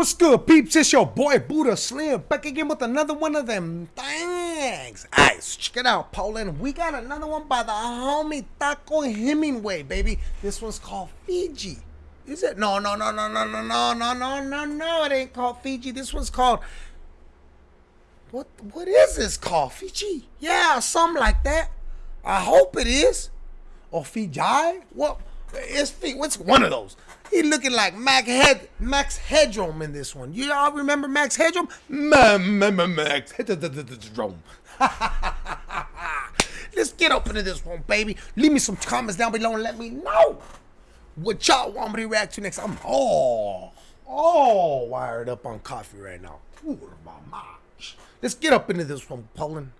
What's good, peeps? It's your boy Buddha Slim back again with another one of them things. Alright, so check it out, Poland. We got another one by the homie Taco Hemingway, baby. This one's called Fiji. Is it? No, no, no, no, no, no, no, no, no, no, no. It ain't called Fiji. This one's called. What? What is this called? Fiji? Yeah, something like that. I hope it is. Or Fiji? What? It's Fiji. what's one of those? He looking like Max Head Max Headroom in this one. You all remember Max Headroom? Max Headroom. Let's get up into this one, baby. Leave me some comments down below and let me know what y'all want me to react to next. I'm all, all wired up on coffee right now. Let's get up into this one, Poland.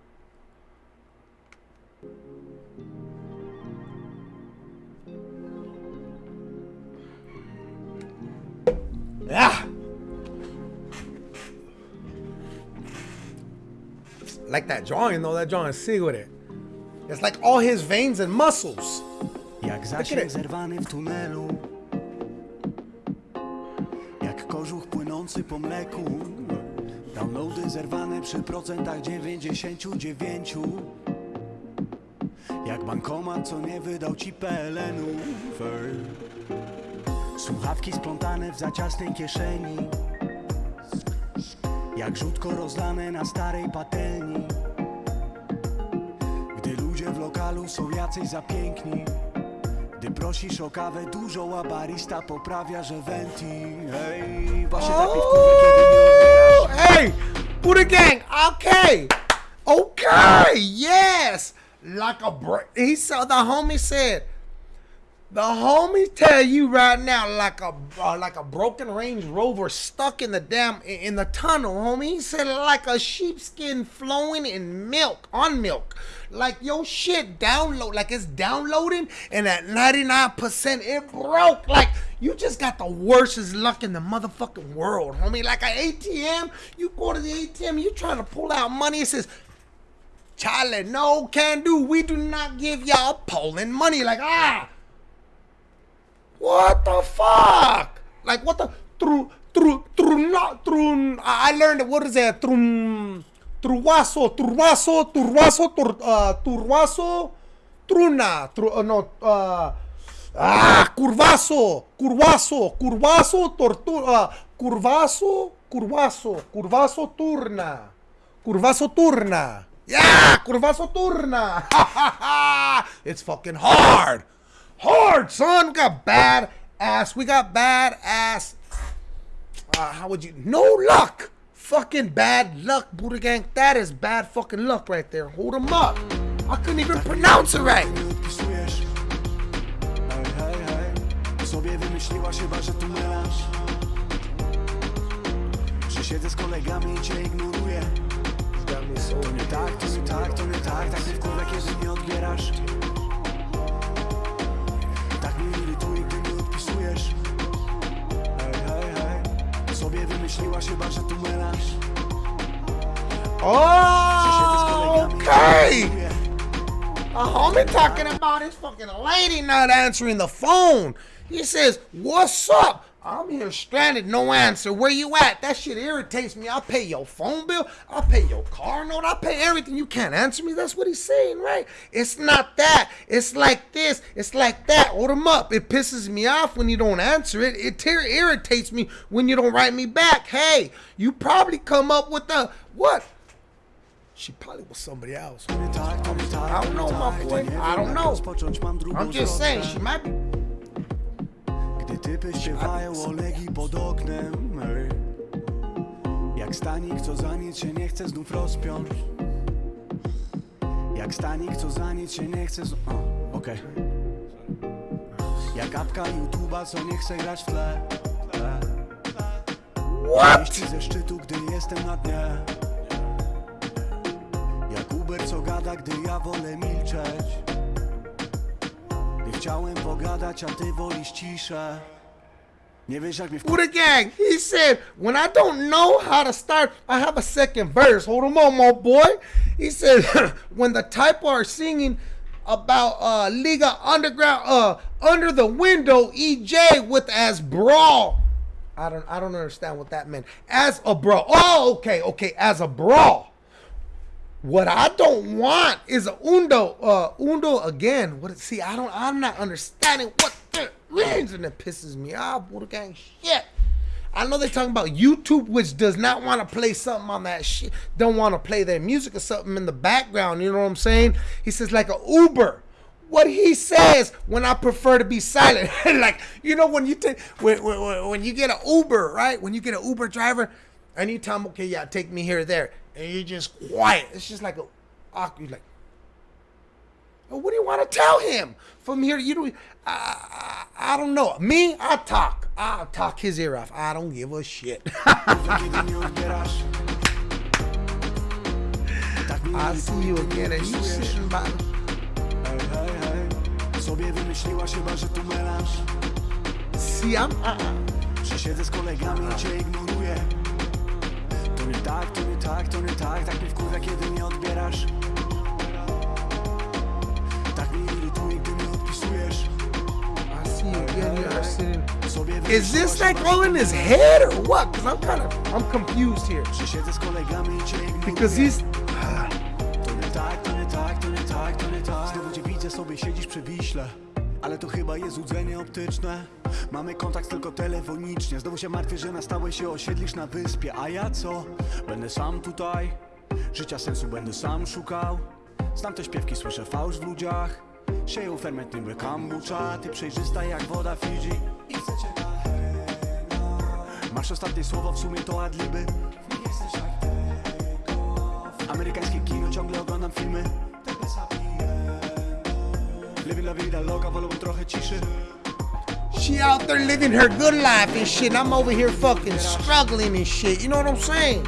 Yeah. Like that drawing though, that drawing sick with it. It's like all his veins and muscles. Jak zasięg zerwany w tunelu Jak kożuch płynący po mleku Downloady zerwane przy procentach 99 Jak bankomat, co nie wydał ci PLN-u Słuchawki splątane w zaciasnej kieszeni Jak rzutko rozlane na starej patelni Gdy ludzie w lokalu są jacyś za piękni Gdy prosisz o kawę dużą, a barista poprawia, że venti Hej, właśnie tak kiedy! Buddha Gang! Okay! Okay! Yes! Like a break. He saw the homie said The homie tell you right now, like a uh, like a broken Range Rover stuck in the damn in the tunnel, homie. He said like a sheepskin flowing in milk, on milk, like your shit download, like it's downloading, and at ninety nine percent it broke. Like you just got the worstest luck in the motherfucking world, homie. Like an ATM, you go to the ATM, you trying to pull out money, it says. Charlie, no can do. We do not give y'all Poland money. Like, ah, what the fuck? Like what the tru tru tru not trun I learned what is that? Trum truaso truaso truaso tur, uh, turwaso truna tru, uh, no uh, ah curvaso curvaso curvaso tortura uh, curvaso curvaso curvaso turna curvaso turna. Yeah curvaso turna. It's fucking hard hard, son. We got bad ass. We got bad ass. Uh, how would you? No luck. Fucking bad luck, Buddha Gang. That is bad fucking luck right there. Hold them up. I couldn't even pronounce it right. Siedzę z kolegami i cię ignoruję To nie tak, to nie tak, to nie tak Tak nie wkurwia, kiedy nie odbierasz Myśliłaś chyba, że tu Oh, okay. A homie talking about his fucking lady not answering the phone. He says, What's up? I'm here stranded, no answer. Where you at? That shit irritates me. I'll pay your phone bill. I'll pay your car note. I'll pay everything. You can't answer me. That's what he's saying, right? It's not that. It's like this. It's like that. Hold him up. It pisses me off when you don't answer it. It irritates me when you don't write me back. Hey, you probably come up with the what? She probably was somebody else. I don't know, my boy. I don't know. I'm just saying, she might be. Typy śpiewają o Legii pod oknem. Jak stanik, co za nic się nie chce znów rozpiąć. Jak stanik, co za nic się nie chce znów... O, okej. Okay. Jak apka YouTube'a, co nie chce grać w tle. What? ze szczytu, gdy jestem na dnie. Jak Uber, co gada, gdy ja wolę milczeć chciałem pogadać, a ty wolisz ciszę Buddha Gang, he said, when I don't know how to start, I have a second verse. Hold on, my boy. He said, when the type are singing about uh Liga Underground, uh, under the window, EJ with as brawl. I don't I don't understand what that meant. As a bro. Oh, okay, okay. As a bro. What I don't want is a undo. Uh, undo again. What? See, I don't. I'm not understanding what that means, and it pisses me off. Buddha gang shit. I know they're talking about YouTube, which does not want to play something on that shit. Don't want to play their music or something in the background. You know what I'm saying? He says like a Uber. What he says when I prefer to be silent, like you know when you take when, when, when you get an Uber, right? When you get an Uber driver, and you tell him, okay, yeah, take me here, there, and you're just quiet. It's just like a awkward, like. Well, what do you want to tell him from here? You don't. I, I, I don't know. Me, I talk. I'll talk his ear off. I don't give a shit. Kiedy nie odbierasz Tak mi I see you again, and you sitting by. See, I'm. Uh, Że siedzę z kolegami i cię ignoruję To nie tak, to nie tak, to nie tak Tak mnie wkurwia, kiedy nie odbierasz. Tak mnie irytuje, gdy nie odpisujesz Is this like all in his head or what? Because I'm kind of, I'm confused here. Because he's. To nie tak, to nie tak, to nie tak, to nie tak. Znowu cię widzę, sobie siedzisz przy Wiśle ale to chyba jest złudzenie optyczne. Mamy kontakt tylko telefonicznie. Znowu się martwię, że na stałe się osiedlisz na wyspie. A ja co? Będę sam tutaj? Życia sensu będę sam szukał. Znam te śpiewki, słyszę fałsz w ludziach. Sieją ferment niby kombucha. Ty przejrzysta jak woda Fidżi I chcę cię Masz ostatnie słowo, w sumie to adliby. Nie jesteś jak Amerykańskie kino, ciągle oglądam filmy She out there living her good life and shit. And I'm over here fucking struggling and shit. You know what I'm saying?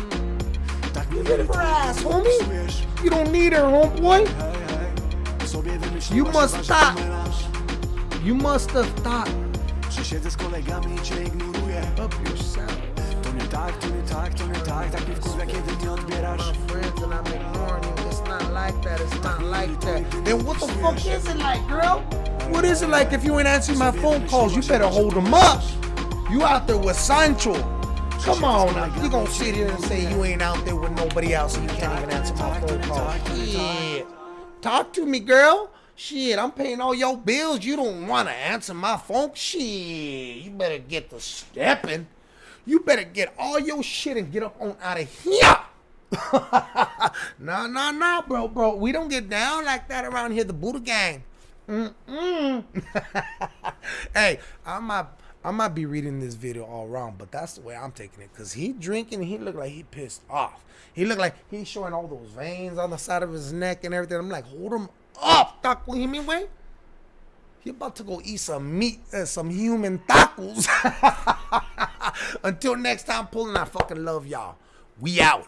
Mnie Get her ass, homie. You don't need her, homeboy. Hej, hej Sobie wymyśliłaś You must stop. You must have thought Że siedzę z kolegami i cię ignoruję up yourself. To nie tak, to nie tak, to nie tak Tak mnie wkurwia, kiedy nie odbierasz My friends and I'm ignoring you. Like that. It's not like that. Then what the fuck is it like, girl? What is it like if you ain't answering my phone calls? You better hold them up. You out there with Sancho. Come on now. You gonna sit here and say you ain't out there with nobody else and you can't even answer my phone calls. Shit. Talk to me, girl. Shit, I'm paying all your bills. You don't want to answer my phone? Shit, you better get the stepping. You better get all your shit and get up on out of here. nah, no, no, bro, bro. We don't get down like that around here. The Buddha gang. Mm-mm. hey, I might, I might be reading this video all wrong, but that's the way I'm taking it. Cause he drinking, he looked like he pissed off. He looked like he's showing all those veins on the side of his neck and everything. I'm like, hold him up, Taco Hemingway. He about to go eat some meat, uh, some human tacos. Until next time, Poland. I fucking love y'all. We out.